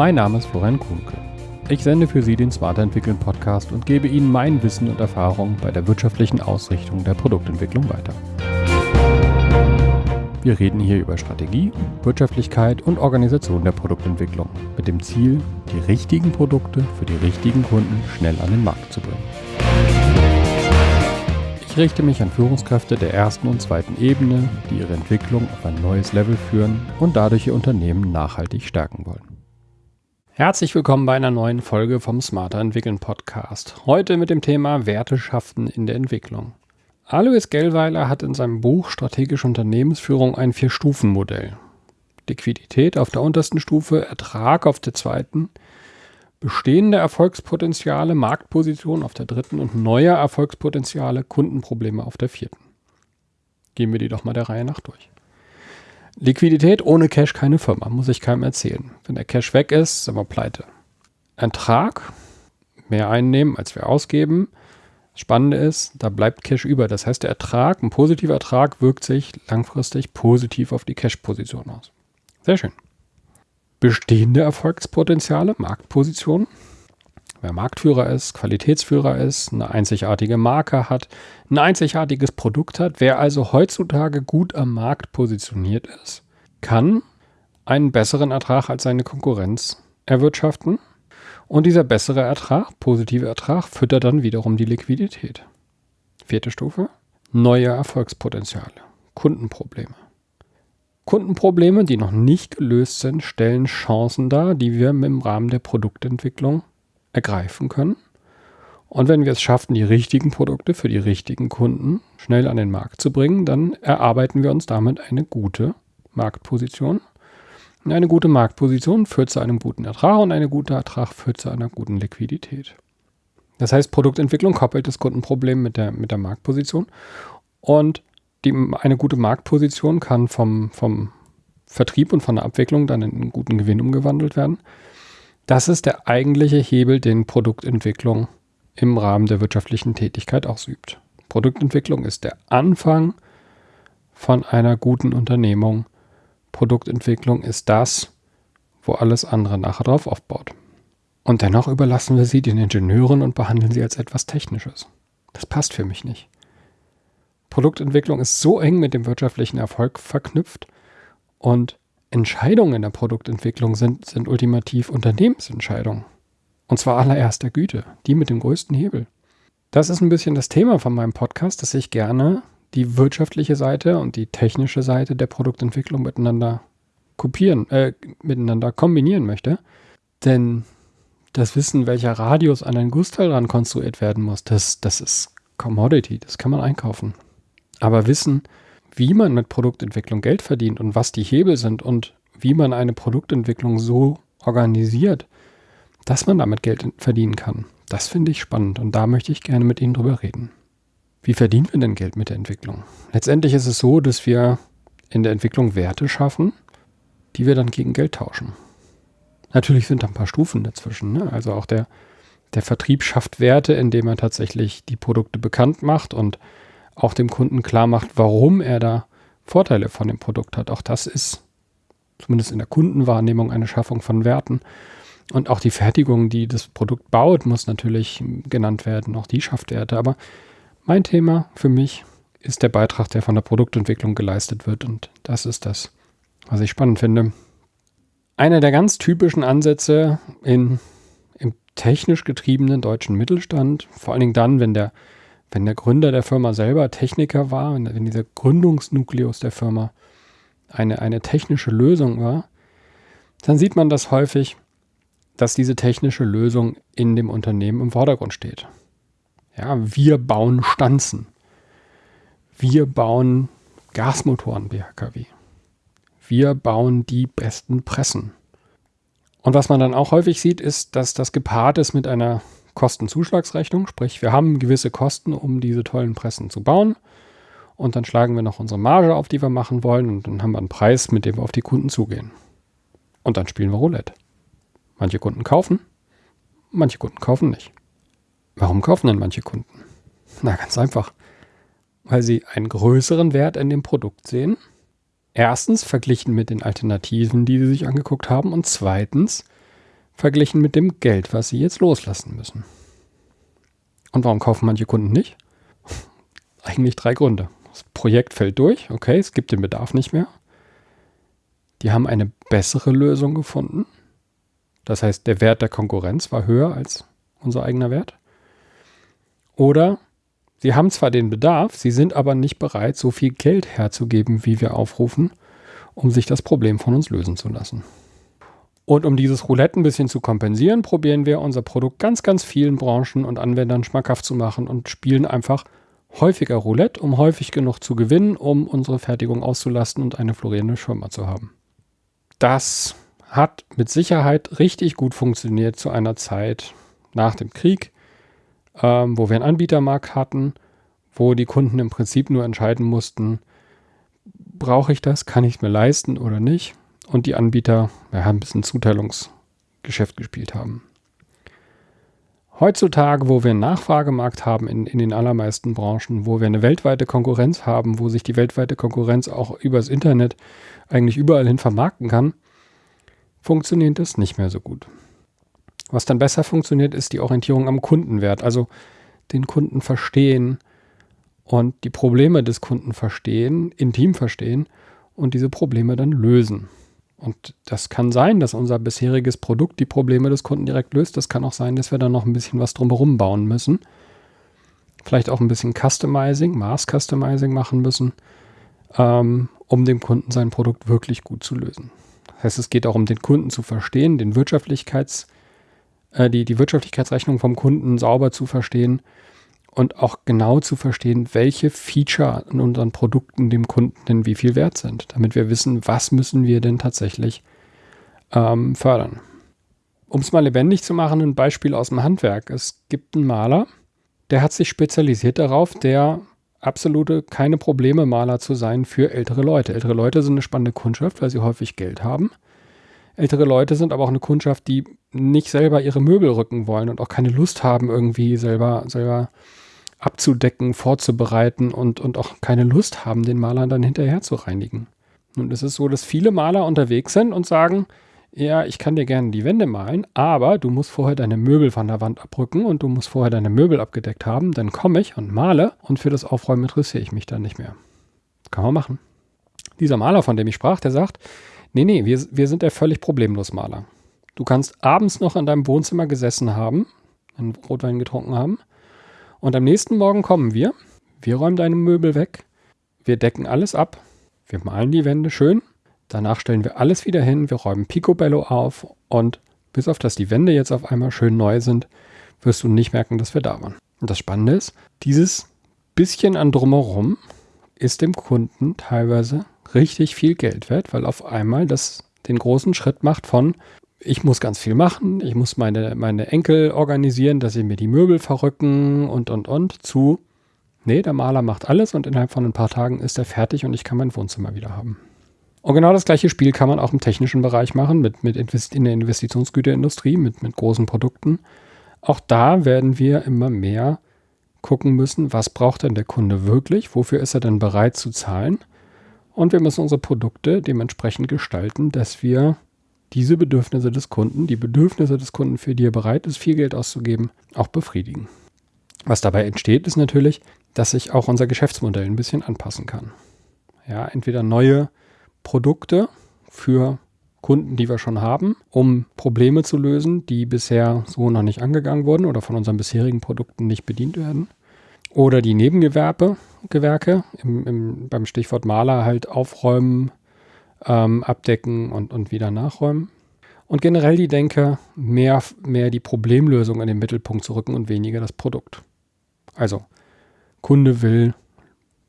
Mein Name ist Florian Kuhnke. Ich sende für Sie den Smarter Entwickeln Podcast und gebe Ihnen mein Wissen und Erfahrung bei der wirtschaftlichen Ausrichtung der Produktentwicklung weiter. Wir reden hier über Strategie, Wirtschaftlichkeit und Organisation der Produktentwicklung mit dem Ziel, die richtigen Produkte für die richtigen Kunden schnell an den Markt zu bringen. Ich richte mich an Führungskräfte der ersten und zweiten Ebene, die ihre Entwicklung auf ein neues Level führen und dadurch ihr Unternehmen nachhaltig stärken wollen. Herzlich willkommen bei einer neuen Folge vom Smarter Entwickeln Podcast. Heute mit dem Thema Werte schaffen in der Entwicklung. Alois Gellweiler hat in seinem Buch Strategische Unternehmensführung ein Vier-Stufen-Modell. Liquidität auf der untersten Stufe, Ertrag auf der zweiten, bestehende Erfolgspotenziale, Marktposition auf der dritten und neue Erfolgspotenziale, Kundenprobleme auf der vierten. Gehen wir die doch mal der Reihe nach durch. Liquidität ohne Cash keine Firma, muss ich keinem erzählen. Wenn der Cash weg ist, sind wir pleite. Ertrag, mehr einnehmen, als wir ausgeben, Spannende ist, da bleibt Cash über. Das heißt, der Ertrag, ein positiver Ertrag, wirkt sich langfristig positiv auf die Cash-Position aus. Sehr schön. Bestehende Erfolgspotenziale, Marktposition. Wer Marktführer ist, Qualitätsführer ist, eine einzigartige Marke hat, ein einzigartiges Produkt hat, wer also heutzutage gut am Markt positioniert ist, kann einen besseren Ertrag als seine Konkurrenz erwirtschaften und dieser bessere Ertrag, positive Ertrag, füttert dann wiederum die Liquidität. Vierte Stufe, neue Erfolgspotenziale, Kundenprobleme. Kundenprobleme, die noch nicht gelöst sind, stellen Chancen dar, die wir im Rahmen der Produktentwicklung ergreifen können. Und wenn wir es schaffen, die richtigen Produkte für die richtigen Kunden schnell an den Markt zu bringen, dann erarbeiten wir uns damit eine gute Marktposition eine gute Marktposition führt zu einem guten Ertrag und ein guter Ertrag führt zu einer guten Liquidität. Das heißt, Produktentwicklung koppelt das Kundenproblem mit der, mit der Marktposition. Und die, eine gute Marktposition kann vom, vom Vertrieb und von der Abwicklung dann in einen guten Gewinn umgewandelt werden. Das ist der eigentliche Hebel, den Produktentwicklung im Rahmen der wirtschaftlichen Tätigkeit ausübt. Produktentwicklung ist der Anfang von einer guten Unternehmung Produktentwicklung ist das, wo alles andere nachher drauf aufbaut. Und dennoch überlassen wir sie den Ingenieuren und behandeln sie als etwas Technisches. Das passt für mich nicht. Produktentwicklung ist so eng mit dem wirtschaftlichen Erfolg verknüpft und Entscheidungen in der Produktentwicklung sind, sind ultimativ Unternehmensentscheidungen. Und zwar allererster Güte, die mit dem größten Hebel. Das ist ein bisschen das Thema von meinem Podcast, dass ich gerne die wirtschaftliche Seite und die technische Seite der Produktentwicklung miteinander kopieren, äh, miteinander kombinieren möchte. Denn das Wissen, welcher Radius an ein Gussteil ran konstruiert werden muss, das, das ist Commodity, das kann man einkaufen. Aber Wissen, wie man mit Produktentwicklung Geld verdient und was die Hebel sind und wie man eine Produktentwicklung so organisiert, dass man damit Geld verdienen kann, das finde ich spannend und da möchte ich gerne mit Ihnen drüber reden. Wie verdienen wir denn Geld mit der Entwicklung? Letztendlich ist es so, dass wir in der Entwicklung Werte schaffen, die wir dann gegen Geld tauschen. Natürlich sind da ein paar Stufen dazwischen. Ne? Also auch der, der Vertrieb schafft Werte, indem er tatsächlich die Produkte bekannt macht und auch dem Kunden klar macht, warum er da Vorteile von dem Produkt hat. Auch das ist zumindest in der Kundenwahrnehmung eine Schaffung von Werten. Und auch die Fertigung, die das Produkt baut, muss natürlich genannt werden. Auch die schafft Werte. Aber mein Thema für mich ist der Beitrag, der von der Produktentwicklung geleistet wird. Und das ist das, was ich spannend finde. Einer der ganz typischen Ansätze in, im technisch getriebenen deutschen Mittelstand, vor allen Dingen dann, wenn der, wenn der Gründer der Firma selber Techniker war, wenn, wenn dieser Gründungsnukleus der Firma eine, eine technische Lösung war, dann sieht man das häufig, dass diese technische Lösung in dem Unternehmen im Vordergrund steht. Ja, wir bauen Stanzen. Wir bauen Gasmotoren BHKW. Wir bauen die besten Pressen. Und was man dann auch häufig sieht, ist, dass das gepaart ist mit einer Kostenzuschlagsrechnung. Sprich, wir haben gewisse Kosten, um diese tollen Pressen zu bauen. Und dann schlagen wir noch unsere Marge auf, die wir machen wollen. Und dann haben wir einen Preis, mit dem wir auf die Kunden zugehen. Und dann spielen wir Roulette. Manche Kunden kaufen, manche Kunden kaufen nicht. Warum kaufen denn manche Kunden? Na, ganz einfach. Weil sie einen größeren Wert in dem Produkt sehen. Erstens verglichen mit den Alternativen, die sie sich angeguckt haben. Und zweitens, verglichen mit dem Geld, was sie jetzt loslassen müssen. Und warum kaufen manche Kunden nicht? Eigentlich drei Gründe. Das Projekt fällt durch, okay, es gibt den Bedarf nicht mehr. Die haben eine bessere Lösung gefunden. Das heißt, der Wert der Konkurrenz war höher als unser eigener Wert. Oder sie haben zwar den Bedarf, sie sind aber nicht bereit, so viel Geld herzugeben, wie wir aufrufen, um sich das Problem von uns lösen zu lassen. Und um dieses Roulette ein bisschen zu kompensieren, probieren wir unser Produkt ganz, ganz vielen Branchen und Anwendern schmackhaft zu machen und spielen einfach häufiger Roulette, um häufig genug zu gewinnen, um unsere Fertigung auszulasten und eine florierende Firma zu haben. Das hat mit Sicherheit richtig gut funktioniert zu einer Zeit nach dem Krieg, ähm, wo wir einen Anbietermarkt hatten, wo die Kunden im Prinzip nur entscheiden mussten, brauche ich das, kann ich es mir leisten oder nicht. Und die Anbieter ja, ein bisschen Zuteilungsgeschäft gespielt haben. Heutzutage, wo wir einen Nachfragemarkt haben in, in den allermeisten Branchen, wo wir eine weltweite Konkurrenz haben, wo sich die weltweite Konkurrenz auch übers Internet eigentlich überall hin vermarkten kann, funktioniert das nicht mehr so gut. Was dann besser funktioniert, ist die Orientierung am Kundenwert, also den Kunden verstehen und die Probleme des Kunden verstehen, intim verstehen und diese Probleme dann lösen. Und das kann sein, dass unser bisheriges Produkt die Probleme des Kunden direkt löst. Das kann auch sein, dass wir dann noch ein bisschen was drumherum bauen müssen. Vielleicht auch ein bisschen Customizing, Maß Customizing machen müssen, ähm, um dem Kunden sein Produkt wirklich gut zu lösen. Das heißt, es geht auch um den Kunden zu verstehen, den Wirtschaftlichkeits, äh, die, die Wirtschaftlichkeitsrechnung vom Kunden sauber zu verstehen und auch genau zu verstehen, welche Feature in unseren Produkten dem Kunden denn wie viel wert sind, damit wir wissen, was müssen wir denn tatsächlich ähm, fördern. Um es mal lebendig zu machen, ein Beispiel aus dem Handwerk. Es gibt einen Maler, der hat sich spezialisiert darauf, der absolute keine Probleme Maler zu sein für ältere Leute. Ältere Leute sind eine spannende Kundschaft, weil sie häufig Geld haben. Ältere Leute sind aber auch eine Kundschaft, die nicht selber ihre Möbel rücken wollen und auch keine Lust haben, irgendwie selber, selber abzudecken, vorzubereiten und, und auch keine Lust haben, den Maler dann hinterher zu reinigen. Nun ist es so, dass viele Maler unterwegs sind und sagen, ja, ich kann dir gerne die Wände malen, aber du musst vorher deine Möbel von der Wand abrücken und du musst vorher deine Möbel abgedeckt haben, dann komme ich und male und für das Aufräumen interessiere ich mich dann nicht mehr. Kann man machen. Dieser Maler, von dem ich sprach, der sagt, nee, nee, wir, wir sind der völlig problemlos Maler. Du kannst abends noch in deinem Wohnzimmer gesessen haben, einen Rotwein getrunken haben und am nächsten Morgen kommen wir, wir räumen deine Möbel weg, wir decken alles ab, wir malen die Wände schön, danach stellen wir alles wieder hin, wir räumen Picobello auf. Und bis auf dass die Wände jetzt auf einmal schön neu sind, wirst du nicht merken, dass wir da waren. Und das Spannende ist, dieses bisschen an drumherum ist dem Kunden teilweise richtig viel Geld wert, weil auf einmal das den großen Schritt macht von ich muss ganz viel machen, ich muss meine, meine Enkel organisieren, dass sie mir die Möbel verrücken und, und, und, zu, nee, der Maler macht alles und innerhalb von ein paar Tagen ist er fertig und ich kann mein Wohnzimmer wieder haben. Und genau das gleiche Spiel kann man auch im technischen Bereich machen, mit, mit in der Investitionsgüterindustrie, mit, mit großen Produkten. Auch da werden wir immer mehr gucken müssen, was braucht denn der Kunde wirklich, wofür ist er denn bereit zu zahlen. Und wir müssen unsere Produkte dementsprechend gestalten, dass wir diese Bedürfnisse des Kunden, die Bedürfnisse des Kunden, für die er bereit ist, viel Geld auszugeben, auch befriedigen. Was dabei entsteht, ist natürlich, dass sich auch unser Geschäftsmodell ein bisschen anpassen kann. Ja, entweder neue Produkte für Kunden, die wir schon haben, um Probleme zu lösen, die bisher so noch nicht angegangen wurden oder von unseren bisherigen Produkten nicht bedient werden. Oder die Nebengewerbe, Gewerke, im, im, beim Stichwort Maler halt aufräumen, ähm, abdecken und, und wieder nachräumen. Und generell die Denke, mehr, mehr die Problemlösung in den Mittelpunkt zu rücken und weniger das Produkt. Also, Kunde will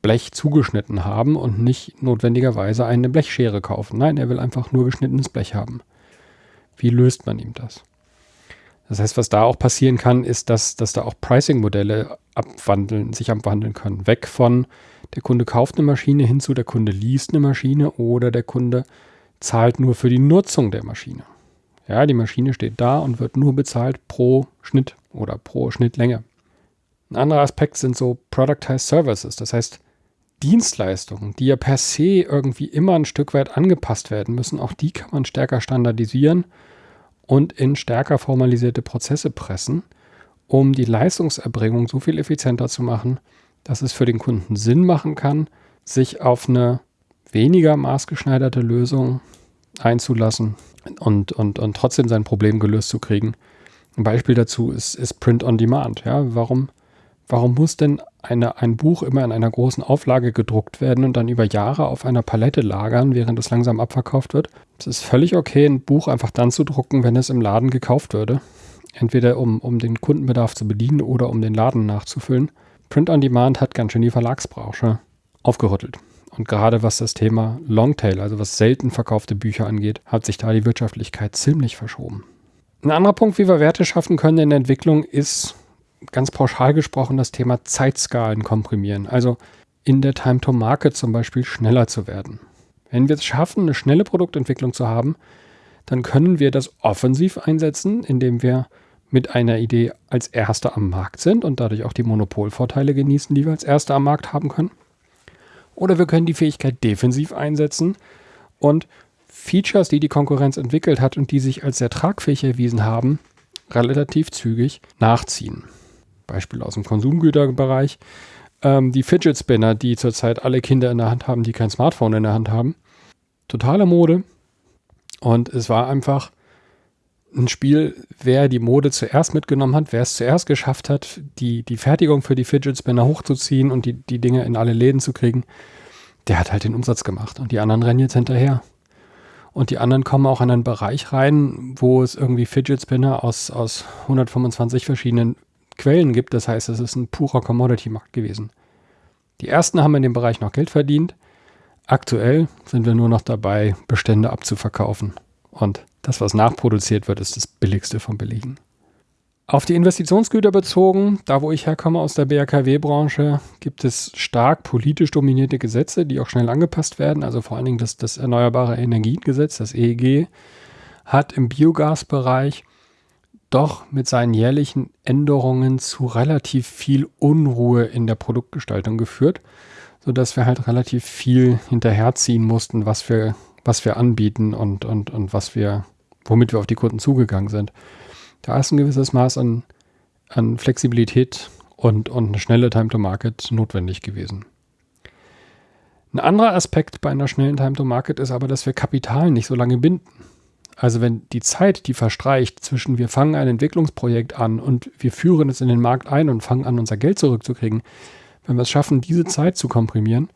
Blech zugeschnitten haben und nicht notwendigerweise eine Blechschere kaufen. Nein, er will einfach nur geschnittenes Blech haben. Wie löst man ihm das? Das heißt, was da auch passieren kann, ist, dass, dass da auch Pricing-Modelle abwandeln, sich abwandeln können. Weg von der Kunde kauft eine Maschine hin zu der Kunde liest eine Maschine oder der Kunde zahlt nur für die Nutzung der Maschine. Ja, die Maschine steht da und wird nur bezahlt pro Schnitt oder pro Schnittlänge. Ein anderer Aspekt sind so Productized Services, das heißt Dienstleistungen, die ja per se irgendwie immer ein Stück weit angepasst werden müssen. Auch die kann man stärker standardisieren und in stärker formalisierte Prozesse pressen, um die Leistungserbringung so viel effizienter zu machen, dass es für den Kunden Sinn machen kann, sich auf eine weniger maßgeschneiderte Lösung einzulassen und, und, und trotzdem sein Problem gelöst zu kriegen. Ein Beispiel dazu ist, ist Print on Demand. Ja, warum, warum muss denn eine, ein Buch immer in einer großen Auflage gedruckt werden und dann über Jahre auf einer Palette lagern, während es langsam abverkauft wird? Es ist völlig okay, ein Buch einfach dann zu drucken, wenn es im Laden gekauft würde. Entweder um, um den Kundenbedarf zu bedienen oder um den Laden nachzufüllen. Print on Demand hat ganz schön die Verlagsbranche aufgerüttelt. Und gerade was das Thema Longtail, also was selten verkaufte Bücher angeht, hat sich da die Wirtschaftlichkeit ziemlich verschoben. Ein anderer Punkt, wie wir Werte schaffen können in der Entwicklung, ist ganz pauschal gesprochen das Thema Zeitskalen komprimieren. Also in der Time to Market zum Beispiel schneller zu werden. Wenn wir es schaffen, eine schnelle Produktentwicklung zu haben, dann können wir das offensiv einsetzen, indem wir mit einer Idee als Erster am Markt sind und dadurch auch die Monopolvorteile genießen, die wir als Erster am Markt haben können. Oder wir können die Fähigkeit defensiv einsetzen und Features, die die Konkurrenz entwickelt hat und die sich als sehr tragfähig erwiesen haben, relativ zügig nachziehen. Beispiel aus dem Konsumgüterbereich. Ähm, die Fidget Spinner, die zurzeit alle Kinder in der Hand haben, die kein Smartphone in der Hand haben. Totale Mode. Und es war einfach ein Spiel, wer die Mode zuerst mitgenommen hat, wer es zuerst geschafft hat, die, die Fertigung für die Fidget Spinner hochzuziehen und die, die Dinge in alle Läden zu kriegen, der hat halt den Umsatz gemacht. Und die anderen rennen jetzt hinterher. Und die anderen kommen auch in einen Bereich rein, wo es irgendwie Fidget Spinner aus, aus 125 verschiedenen Quellen gibt. Das heißt, es ist ein purer Commodity-Markt gewesen. Die ersten haben in dem Bereich noch Geld verdient. Aktuell sind wir nur noch dabei, Bestände abzuverkaufen. Und das, was nachproduziert wird, ist das Billigste vom Billigen. Auf die Investitionsgüter bezogen, da wo ich herkomme aus der BRKW-Branche, gibt es stark politisch dominierte Gesetze, die auch schnell angepasst werden. Also vor allen Dingen das, das Erneuerbare Energiengesetz, das EEG, hat im Biogasbereich doch mit seinen jährlichen Änderungen zu relativ viel Unruhe in der Produktgestaltung geführt, sodass wir halt relativ viel hinterherziehen mussten, was wir was wir anbieten und, und, und was wir, womit wir auf die Kunden zugegangen sind. Da ist ein gewisses Maß an, an Flexibilität und, und eine schnelle Time to Market notwendig gewesen. Ein anderer Aspekt bei einer schnellen Time to Market ist aber, dass wir Kapital nicht so lange binden. Also wenn die Zeit, die verstreicht zwischen wir fangen ein Entwicklungsprojekt an und wir führen es in den Markt ein und fangen an, unser Geld zurückzukriegen, wenn wir es schaffen, diese Zeit zu komprimieren,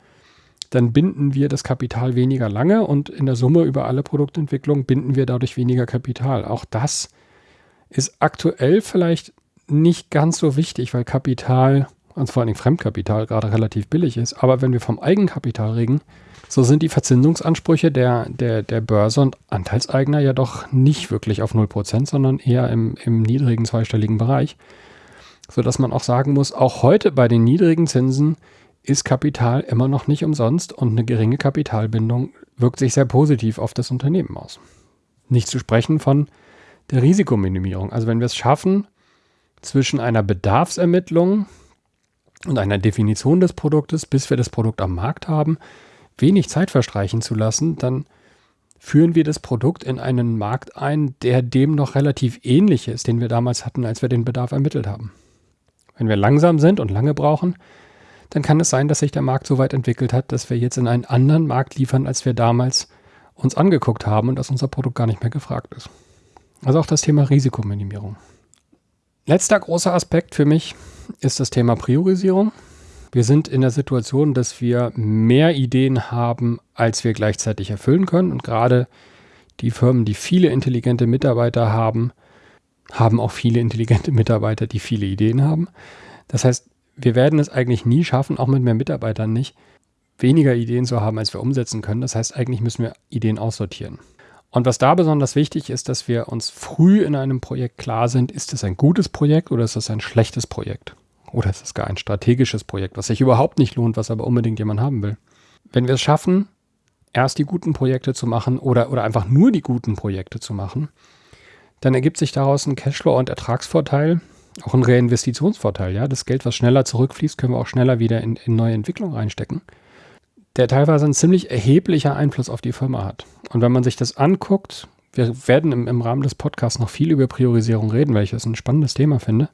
dann binden wir das Kapital weniger lange und in der Summe über alle Produktentwicklung binden wir dadurch weniger Kapital. Auch das ist aktuell vielleicht nicht ganz so wichtig, weil Kapital, und vor allem Fremdkapital, gerade relativ billig ist. Aber wenn wir vom Eigenkapital reden, so sind die Verzinsungsansprüche der, der, der Börse und Anteilseigner ja doch nicht wirklich auf 0%, sondern eher im, im niedrigen zweistelligen Bereich. Sodass man auch sagen muss, auch heute bei den niedrigen Zinsen ist Kapital immer noch nicht umsonst und eine geringe Kapitalbindung wirkt sich sehr positiv auf das Unternehmen aus. Nicht zu sprechen von der Risikominimierung. Also wenn wir es schaffen, zwischen einer Bedarfsermittlung und einer Definition des Produktes, bis wir das Produkt am Markt haben, wenig Zeit verstreichen zu lassen, dann führen wir das Produkt in einen Markt ein, der dem noch relativ ähnlich ist, den wir damals hatten, als wir den Bedarf ermittelt haben. Wenn wir langsam sind und lange brauchen, dann kann es sein, dass sich der Markt so weit entwickelt hat, dass wir jetzt in einen anderen Markt liefern, als wir damals uns angeguckt haben und dass unser Produkt gar nicht mehr gefragt ist. Also auch das Thema Risikominimierung. Letzter großer Aspekt für mich ist das Thema Priorisierung. Wir sind in der Situation, dass wir mehr Ideen haben, als wir gleichzeitig erfüllen können. Und gerade die Firmen, die viele intelligente Mitarbeiter haben, haben auch viele intelligente Mitarbeiter, die viele Ideen haben. Das heißt, wir werden es eigentlich nie schaffen, auch mit mehr Mitarbeitern nicht, weniger Ideen zu haben, als wir umsetzen können. Das heißt, eigentlich müssen wir Ideen aussortieren. Und was da besonders wichtig ist, dass wir uns früh in einem Projekt klar sind, ist es ein gutes Projekt oder ist es ein schlechtes Projekt? Oder ist es gar ein strategisches Projekt, was sich überhaupt nicht lohnt, was aber unbedingt jemand haben will? Wenn wir es schaffen, erst die guten Projekte zu machen oder, oder einfach nur die guten Projekte zu machen, dann ergibt sich daraus ein Cashflow- und Ertragsvorteil, auch ein Reinvestitionsvorteil. Ja? Das Geld, was schneller zurückfließt, können wir auch schneller wieder in, in neue Entwicklung reinstecken, der teilweise einen ziemlich erheblicher Einfluss auf die Firma hat. Und wenn man sich das anguckt, wir werden im, im Rahmen des Podcasts noch viel über Priorisierung reden, weil ich das ein spannendes Thema finde,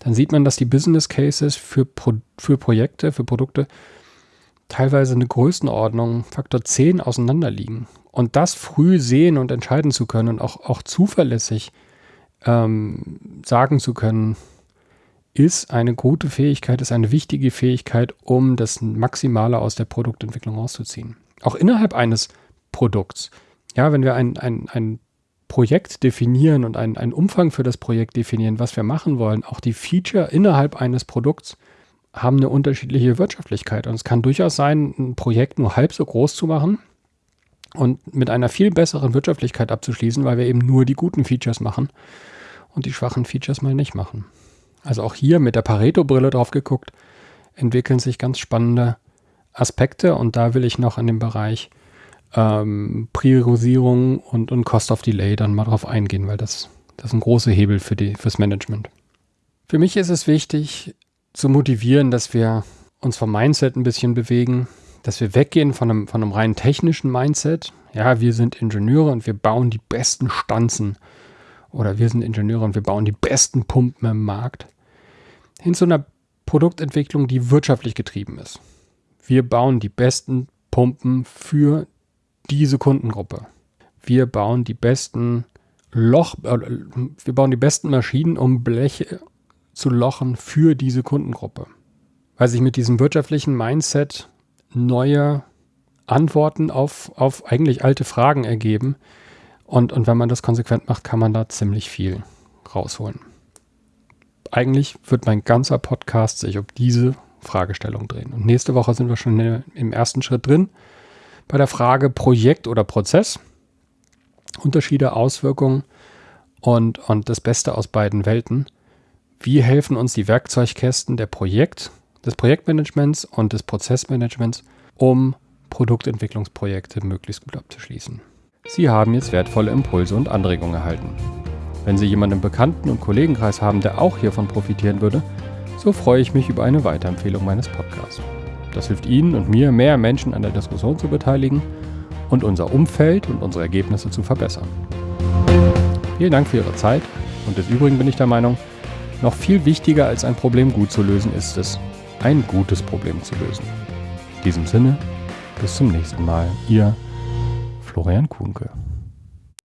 dann sieht man, dass die Business Cases für, Pro, für Projekte, für Produkte teilweise eine Größenordnung Faktor 10 auseinander liegen. Und das früh sehen und entscheiden zu können und auch, auch zuverlässig ähm, sagen zu können, ist eine gute Fähigkeit, ist eine wichtige Fähigkeit, um das Maximale aus der Produktentwicklung rauszuziehen. Auch innerhalb eines Produkts. Ja, wenn wir ein, ein, ein Projekt definieren und einen, einen Umfang für das Projekt definieren, was wir machen wollen, auch die Feature innerhalb eines Produkts haben eine unterschiedliche Wirtschaftlichkeit. Und es kann durchaus sein, ein Projekt nur halb so groß zu machen und mit einer viel besseren Wirtschaftlichkeit abzuschließen, weil wir eben nur die guten Features machen und die schwachen Features mal nicht machen. Also auch hier mit der Pareto-Brille drauf geguckt, entwickeln sich ganz spannende Aspekte und da will ich noch in dem Bereich ähm, Priorisierung und, und Cost of Delay dann mal drauf eingehen, weil das, das ist ein großer Hebel für die, fürs Management. Für mich ist es wichtig zu motivieren, dass wir uns vom Mindset ein bisschen bewegen, dass wir weggehen von einem, von einem rein technischen Mindset. Ja, wir sind Ingenieure und wir bauen die besten Stanzen. Oder wir sind Ingenieure und wir bauen die besten Pumpen im Markt. Hin zu einer Produktentwicklung, die wirtschaftlich getrieben ist. Wir bauen die besten Pumpen für diese Kundengruppe. Wir bauen die besten Loch, äh, wir bauen die besten Maschinen, um Bleche zu lochen für diese Kundengruppe. Weil sich mit diesem wirtschaftlichen Mindset neue Antworten auf, auf eigentlich alte Fragen ergeben. Und, und wenn man das konsequent macht, kann man da ziemlich viel rausholen. Eigentlich wird mein ganzer Podcast sich um diese Fragestellung drehen. Und nächste Woche sind wir schon im ersten Schritt drin bei der Frage Projekt oder Prozess. Unterschiede, Auswirkungen und, und das Beste aus beiden Welten. Wie helfen uns die Werkzeugkästen der Projekt, des Projektmanagements und des Prozessmanagements, um Produktentwicklungsprojekte möglichst gut abzuschließen? Sie haben jetzt wertvolle Impulse und Anregungen erhalten. Wenn Sie jemanden im Bekannten- und Kollegenkreis haben, der auch hiervon profitieren würde, so freue ich mich über eine Weiterempfehlung meines Podcasts. Das hilft Ihnen und mir, mehr Menschen an der Diskussion zu beteiligen und unser Umfeld und unsere Ergebnisse zu verbessern. Vielen Dank für Ihre Zeit und des Übrigen bin ich der Meinung, noch viel wichtiger als ein Problem gut zu lösen ist es, ein gutes Problem zu lösen. In diesem Sinne, bis zum nächsten Mal, Ihr Florian Kuhnke.